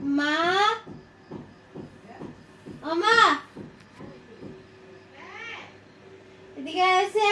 মা? ও মা? এদিকে আছে